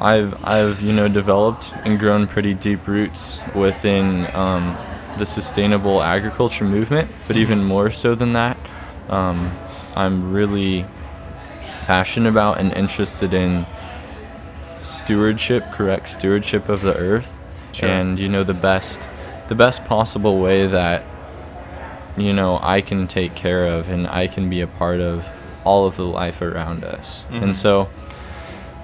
I've I've you know developed and grown pretty deep roots within um, the sustainable agriculture movement, but even more so than that, um, I'm really passionate about and interested in stewardship, correct stewardship of the earth, Sure. and you know the best the best possible way that you know I can take care of and I can be a part of all of the life around us. Mhm. And so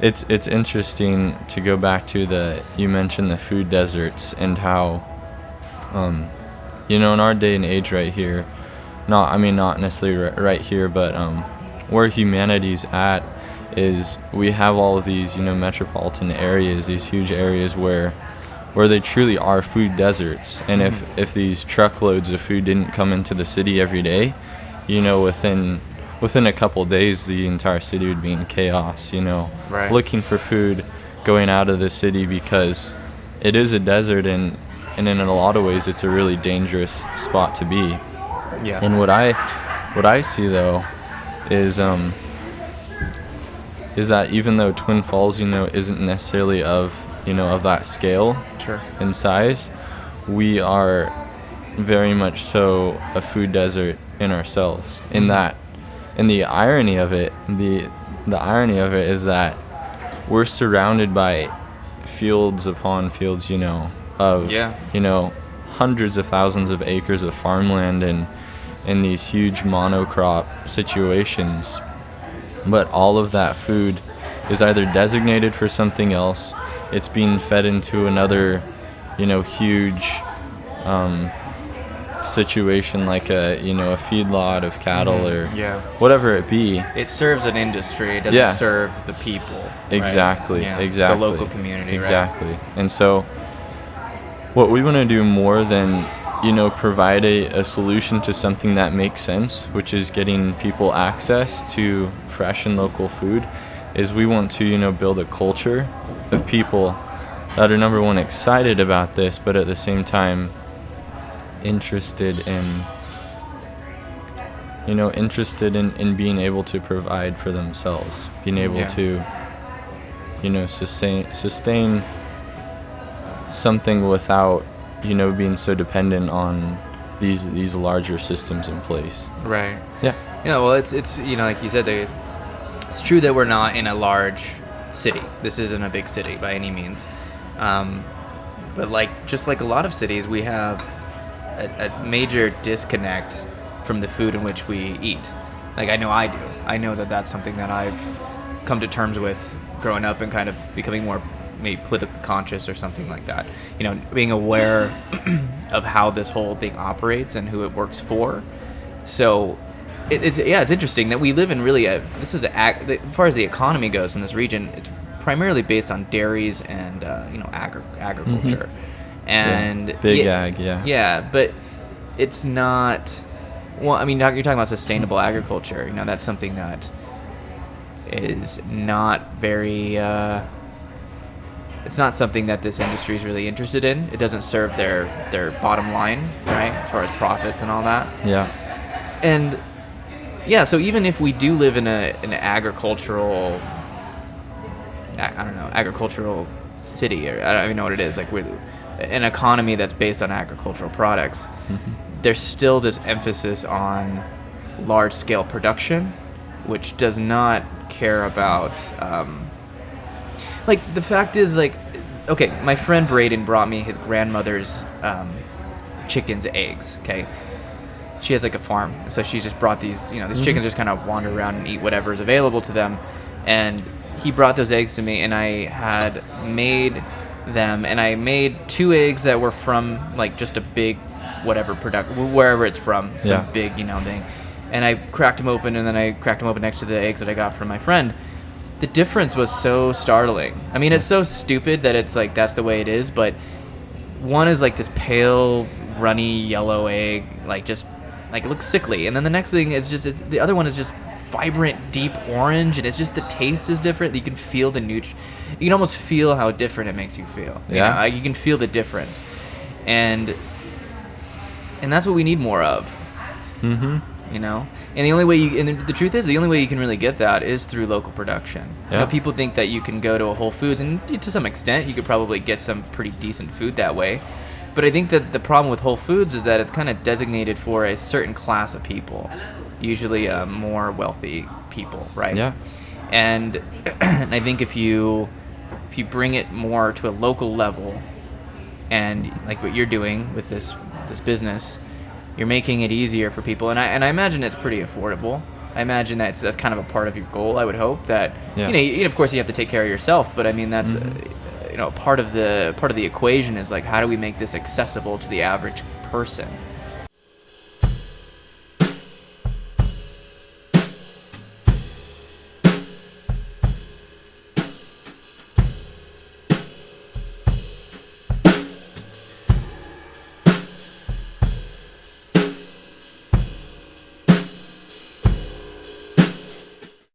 it's it's interesting to go back to the you mentioned the food deserts and how um you know in our day and age right here not I mean not necessarily right here but um where humanity's at is we have all of these you know metropolitan areas these huge areas where where they truly are food deserts. And if if these truckloads of food didn't come into the city every day you know within within a couple days the entire city would be in chaos you know Right. looking for food going out of the city because it is a desert and and in a lot of ways it's a really dangerous spot to be Yeah. and what I what I see though is um is that even though Twin Falls, you know, isn't necessarily of you know of that scale sure. and size, we are very much so a food desert in ourselves. In that, and the irony of it, the the irony of it is that we're surrounded by fields upon fields, you know, of Yeah. you know hundreds of thousands of acres of farmland and in these huge monocrop situations but all of that food is either designated for something else it's being fed into another you know huge um, situation like a you know a feedlot of cattle Mhm. or Yeah. whatever it be It serves an industry. It doesn't Yeah. serve the people. right? Exactly. Yeah, Exactly. The local community. right? Exactly. And so, what we want to do more than you know provide a, a solution to something that makes sense, which is getting people access to fresh and local food, is we want to you know build a culture of people that are number one excited about this, but at the same time interested in you know interested in, in being able to provide for themselves being able Yeah. to you know sustain sustain something without you know being so dependent on these these larger systems in place Right. yeah Yeah, well, it's it's you know like you said, they, it's true that we're not in a large city. This isn't a big city by any means, um, but like just like a lot of cities, we have a, a major disconnect from the food in which we eat. Like I know I do. I know that that's something that I've come to terms with growing up and kind of becoming more maybe politically conscious or something like that. You know, being aware of how this whole thing operates and who it works for. So it, it's yeah, it's interesting that we live in really a this is a, as far as the economy goes in this region, it's primarily based on dairies and uh, you know agri- agriculture, and Mm-hmm. big yeah, ag yeah yeah, but it's not. Well, I mean, you're talking about sustainable agriculture. You know, that's something that is not very. Uh, it's not something that this industry is really interested in. It doesn't serve their their bottom line, right, as far as profits and all that yeah and yeah so even if we do live in a an agricultural I I don't know agricultural city or I don't even know what it is like with an economy that's based on agricultural products there's still this emphasis on large scale production which does not care about um, like the fact is like okay my friend braden brought me his grandmother's um, chickens eggs okay? She has like a farm so she just brought these you know these chickens just kind of wander around and eat whatever is available to them. And he brought those eggs to me and i had made them and i made two eggs that were from like just a big whatever product wherever it's from some Yeah. big you know thing. And i cracked them open and then i cracked them open next to the eggs that i got from my friend. The difference was so startling. I mean it's so stupid that it's like that's the way it is but one is like this pale runny yellow egg like just like it looks sickly. And then the next thing is just it's, the other one is just vibrant deep orange and it's just the taste is different. You can feel the nutri you can almost feel how different it makes you feel you Yeah. know? Like, you can feel the difference and and that's what we need more of mm-hmm You know, and the only way you and the, the truth is the only way you can really get that is through local production. You Yeah. know, people think that you can go to a Whole Foods and to some extent you could probably get some pretty decent food that way. But I think that the problem with Whole Foods is that it's kind of designated for a certain class of people, usually uh, more wealthy people, right? Yeah. And, and I think if you if you bring it more to a local level, and like what you're doing with this this business, you're making it easier for people. And I and I imagine it's pretty affordable. I imagine that's that's kind of a part of your goal. I would hope that Yeah. you know, you, of course, you have to take care of yourself, but I mean that's. Uh, you know, part of the part of the equation is like how do we make this accessible to the average person?